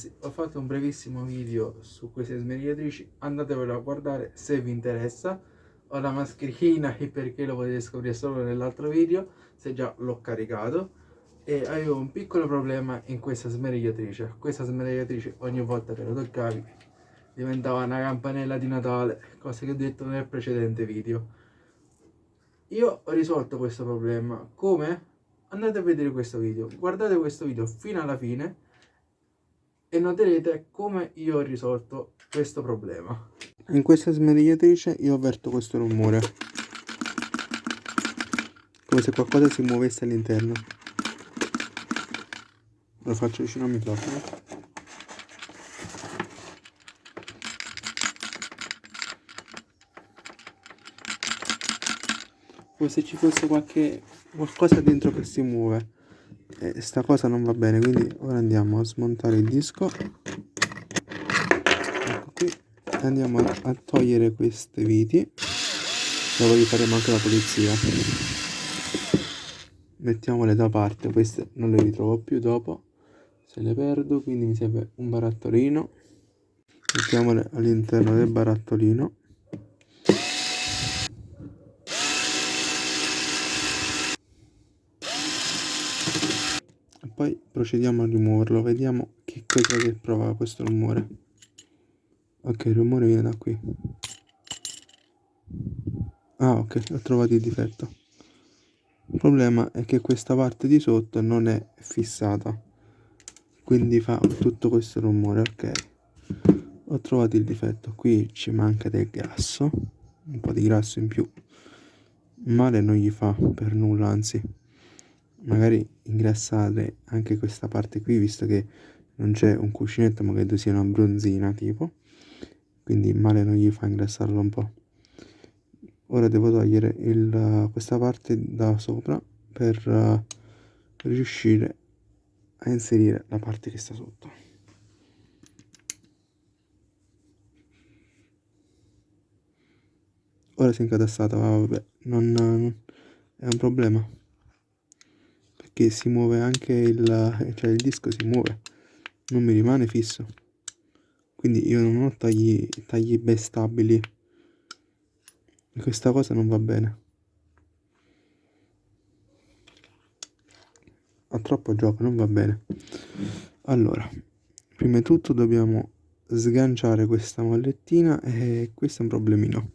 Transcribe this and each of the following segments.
Ragazzi, ho fatto un brevissimo video su queste smerigliatrici, andatevelo a guardare se vi interessa. Ho la mascherina perché lo potete scoprire solo nell'altro video, se già l'ho caricato. E avevo un piccolo problema in questa smerigliatrice. Questa smerigliatrice ogni volta che la toccavi diventava una campanella di Natale, cosa che ho detto nel precedente video. Io ho risolto questo problema, come? Andate a vedere questo video, guardate questo video fino alla fine e noterete come io ho risolto questo problema. In questa smerigliatrice io avverto questo rumore, come se qualcosa si muovesse all'interno. Lo faccio vicino al microfono. Come se ci fosse qualche qualcosa dentro che si muove sta cosa non va bene quindi ora andiamo a smontare il disco. Ecco qui. Andiamo a, togliere queste viti. Dopo gli faremo anche la pulizia. Mettiamole da parte. Queste non le ritrovo più dopo. Se le perdo quindi mi serve un barattolino. Mettiamole all'interno del barattolino poi procediamo a rimuoverlo vediamo che cosa che prova questo rumore. Ok il rumore viene da qui. Ah ok ho trovato il difetto. Il problema è che questa parte di sotto non è fissata. Quindi fa tutto questo rumore ok. Ho trovato il difetto. Qui ci manca del grasso un po' di grasso in più. Male non gli fa per nulla anzi magari ingrassare anche questa parte qui visto che non c'è un cuscinetto ma credo sia una bronzina tipo. Quindi male non gli fa ingrassarlo un po' ora devo togliere il, questa parte da sopra per uh, riuscire a inserire la parte che sta sotto. Ora si è incatassata vabbè non, non è un problema che si muove anche il, cioè il disco si muove non mi rimane fisso. Quindi io non ho tagli, tagli ben stabili e questa cosa non va bene. Ha troppo gioco non va bene. Allora prima di tutto dobbiamo sganciare questa mollettina e questo è un problemino.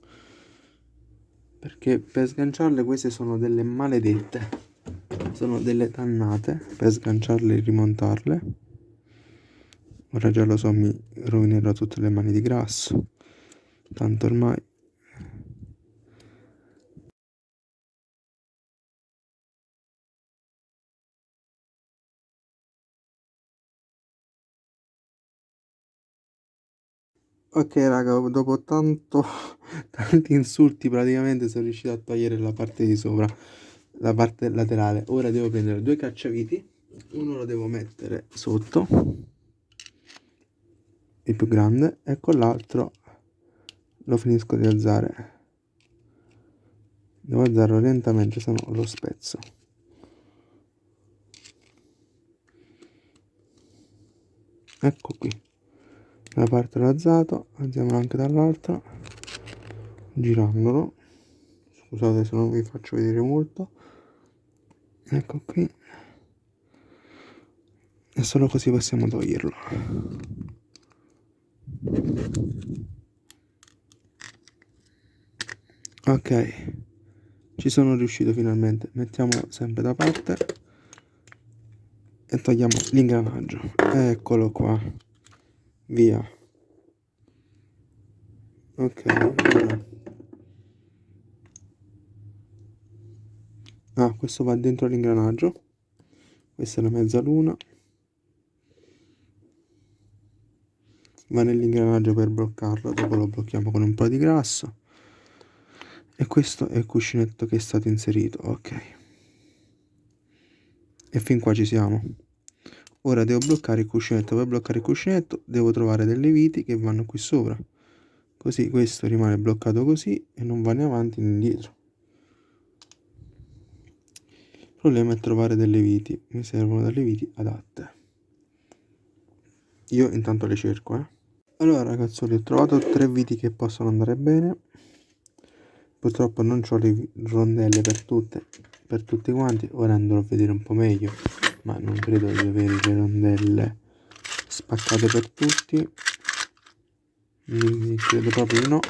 Perché per sganciarle queste sono delle maledette sono delle dannate per sganciarle e rimontarle. Ora già lo so mi rovinerò tutte le mani di grasso. Tanto ormai Ok raga, dopo tanto, tanti insulti praticamente sono riuscito a togliere la parte di sopra la parte laterale. Ora devo prendere due cacciaviti. Uno lo devo mettere sotto il più grande e con l'altro lo finisco di alzare. Devo alzarlo lentamente se no lo spezzo. Ecco qui. La parte l'ho alzato alziamolo anche dall'altra. Girandolo. Scusate se non vi faccio vedere molto ecco qui. E solo così possiamo toglierlo. Ok. Ci sono riuscito finalmente. Mettiamo sempre da parte. E togliamo l'ingranaggio. Eccolo qua. Via. Ok ah questo va dentro l'ingranaggio. Questa è la mezzaluna va nell'ingranaggio per bloccarlo dopo lo blocchiamo con un po' di grasso. E questo è il cuscinetto che è stato inserito ok. E fin qua ci siamo. Ora devo bloccare il cuscinetto. Per bloccare il cuscinetto devo trovare delle viti che vanno qui sopra. Così questo rimane bloccato così e non va né avanti né indietro problema è trovare delle viti. Mi servono delle viti adatte. Io intanto le cerco eh. Allora ragazzoli ho trovato tre viti che possono andare bene. Purtroppo non ho le rondelle per tutte per tutti quanti. Ora andrò a vedere un po' meglio ma non credo di avere le rondelle spaccate per tutti. Credo proprio di no.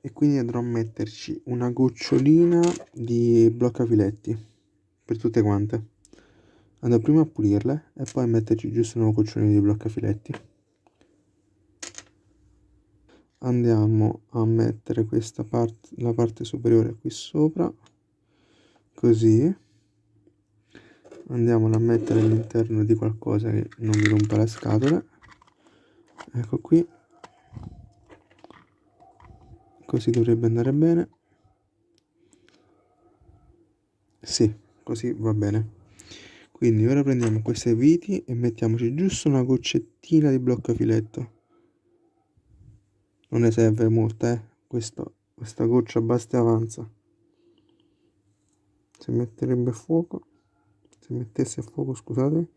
E quindi andrò a metterci una gocciolina di bloccafiletti per tutte quante. Andrò prima a pulirle e poi a metterci giusto una gocciolina di bloccafiletti andiamo a mettere questa parte la parte superiore qui sopra così. Andiamola a mettere all'interno di qualcosa che non mi rompa le scatole ecco qui. Così dovrebbe andare bene sì così va bene. Quindi ora prendiamo queste viti e mettiamoci giusto una goccettina di bloccafiletto. Non ne serve molta eh Questo, questa goccia basta e avanza. Si metterebbe a fuoco se mettesse a fuoco scusate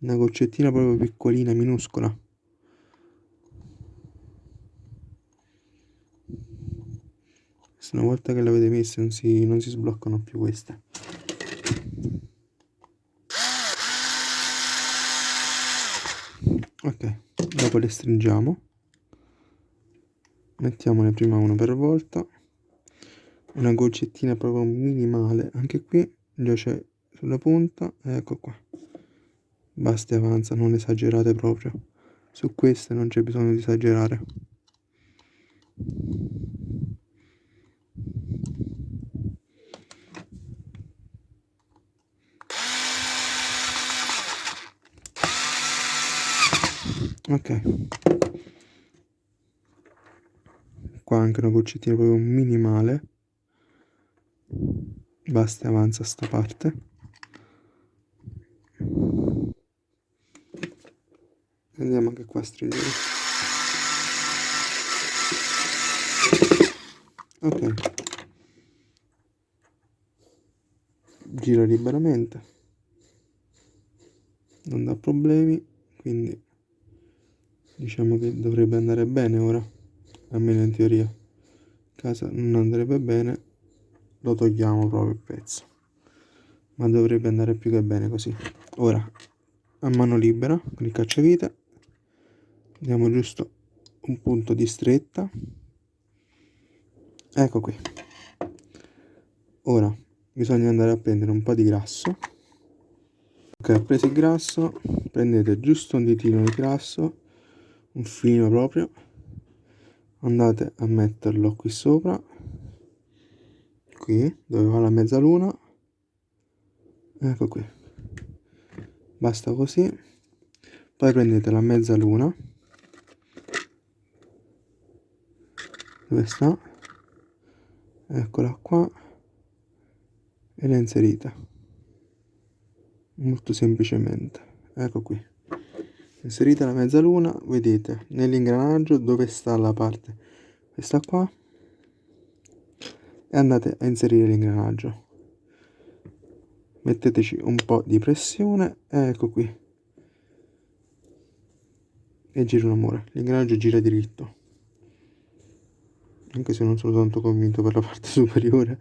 una goccettina proprio piccolina minuscola. Una volta che l'avete messa non si, non si sbloccano più queste ok dopo le stringiamo. Mettiamone prima uno per volta. Una goccettina proprio minimale. Anche qui già c'è sulla punta. Ecco qua. Basta e avanza non esagerate proprio. Su queste non c'è bisogno di esagerare ok. Qua anche una goccettina proprio minimale. Basta e avanza sta parte. Andiamo anche qua a stringere. Ok. Gira liberamente. Non dà problemi quindi diciamo che dovrebbe andare bene ora almeno in teoria. Casa non andrebbe bene lo togliamo proprio il pezzo. Ma dovrebbe andare più che bene così. Ora a mano libera con il cacciavite diamo giusto un punto di stretta. Ecco qui. Ora bisogna andare a prendere un po' di grasso. Ok ho preso il grasso. Prendete giusto un ditino di grasso un filino proprio. Andate a metterlo qui sopra. Qui dove va la mezzaluna. Ecco qui. Basta così. Poi prendete la mezzaluna. Dove sta? Eccola qua. E la inserite. Molto semplicemente. Ecco qui inserite la mezzaluna vedete nell'ingranaggio dove sta la parte. Questa qua. E andate a inserire l'ingranaggio. Metteteci un po' di pressione. Ecco qui. E gira un amore l'ingranaggio gira diritto. Anche se non sono tanto convinto per la parte superiore.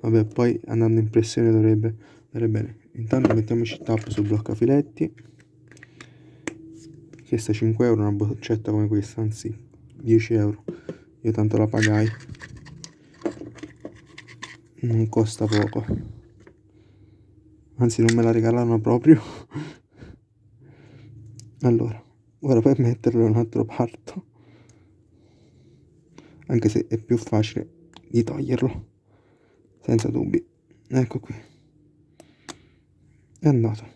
Vabbè poi andando in pressione dovrebbe andare bene. Intanto mettiamoci il tappo sul bloccafiletti Questa 5 euro una boccetta come questa, anzi 10 euro. Io tanto la pagai. Non costa poco. Anzi non me la regalano proprio. allora, ora per metterlo in un altro parto. Anche se è più facile di toglierlo. Senza dubbi. Ecco qui. È andato.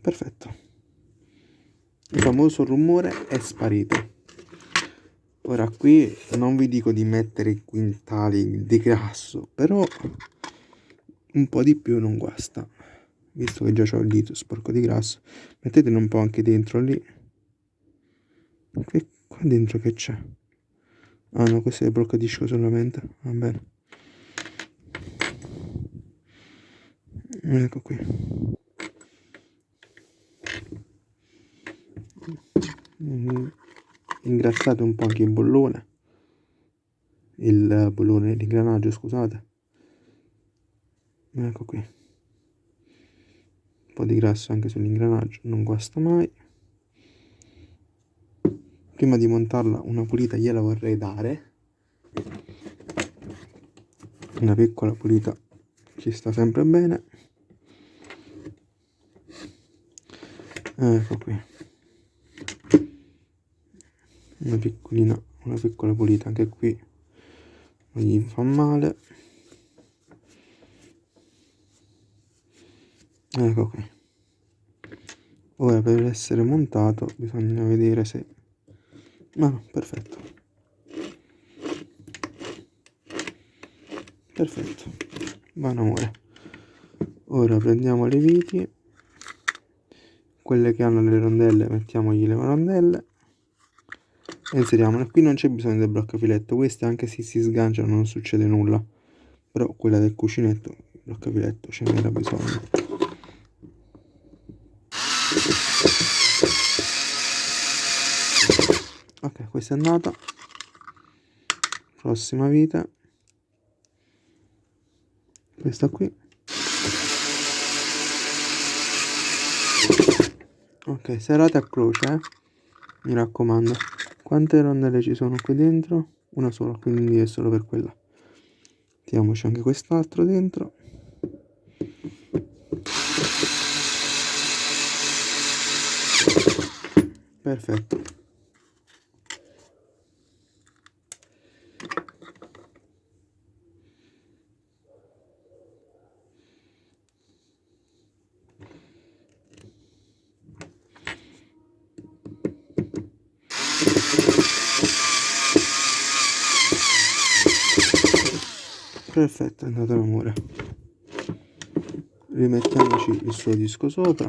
Perfetto il famoso rumore è sparito. Ora qui non vi dico di mettere quintali di grasso però un po' di più non guasta. Visto che già ho il dito sporco di grasso mettetene un po' anche dentro lì. Che qua dentro che c'è? Ah no questo è il blocco disco solamente. Va bene. Ecco qui ingrassate un po' anche il bollone. Il bollone l'ingranaggio scusate. Ecco qui. Un po' di grasso anche sull'ingranaggio non guasta mai. Prima di montarla una pulita gliela vorrei dare. Una piccola pulita ci sta sempre bene. Ecco qui una piccolina una piccola pulita anche qui. Non gli fa male. Ecco qui. Ora per essere montato bisogna vedere se ma no, perfetto. Perfetto. Buon amore. Ora prendiamo le viti. Quelle che hanno le rondelle mettiamogli le rondelle e inseriamole qui non c'è bisogno del bloccafiletto queste anche se si sganciano non succede nulla. Però quella del cuscinetto il bloccafiletto ce n'era bisogno. Ok questa è andata. Prossima vita. Questa qui. Ok serate a croce eh? mi raccomando quante rondelle ci sono qui dentro? Una sola quindi è solo per quella. Mettiamoci anche quest'altro dentro. Perfetto perfetto è andato l'amore. Rimettiamoci il suo disco sopra.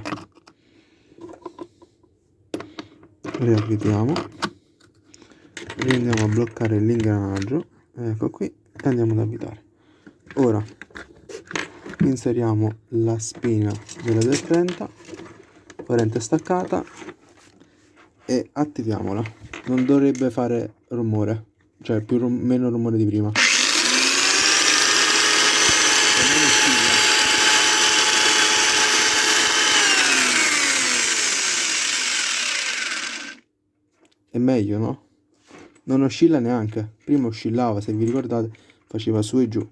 Riavvitiamo. Andiamo a bloccare l'ingranaggio. Ecco qui e andiamo ad avvitare. Ora inseriamo la spina della del 30 corrente staccata e attiviamola. Non dovrebbe fare rumore cioè più meno rumore di prima è meglio no? non oscilla neanche. Prima oscillava se vi ricordate faceva su e giù.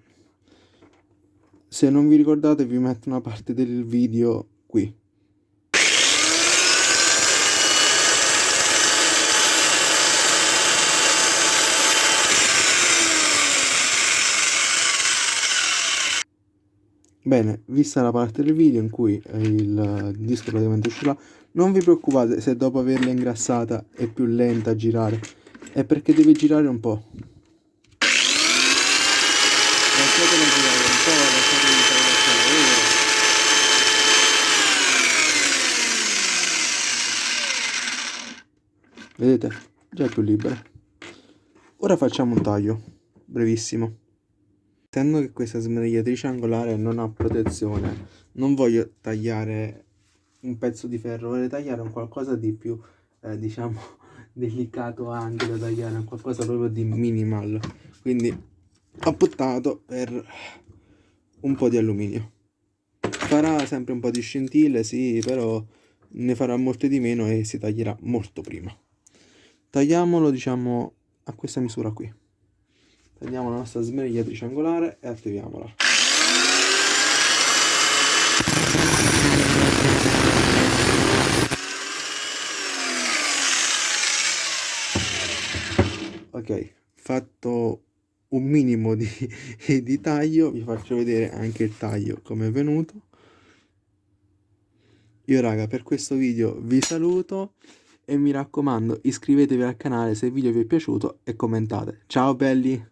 Se non vi ricordate vi metto una parte del video qui Bene, vista la parte del video in cui il disco praticamente uscirà, non vi preoccupate se dopo averla ingrassata è più lenta a girare, è perché deve girare un po'. Lasciatela girare un po', lasciatela fare il lavoro. Vedete? Già è più libera. Ora facciamo un taglio, brevissimo. Essendo che questa smerigliatrice angolare non ha protezione, non voglio tagliare un pezzo di ferro, voglio tagliare un qualcosa di più, eh, diciamo, delicato anche da tagliare, un qualcosa proprio di minimal. Quindi ho optato per un po' di alluminio. Farà sempre un po' di scintille, sì, però ne farà molte di meno e si taglierà molto prima. Tagliamolo, diciamo, a questa misura qui prendiamo la nostra smerigliatrice angolare e attiviamola. Ok fatto un minimo di, di taglio vi faccio vedere anche il taglio come è venuto. Io raga per questo video vi saluto e mi raccomando iscrivetevi al canale se il video vi è piaciuto e commentate. Ciao belli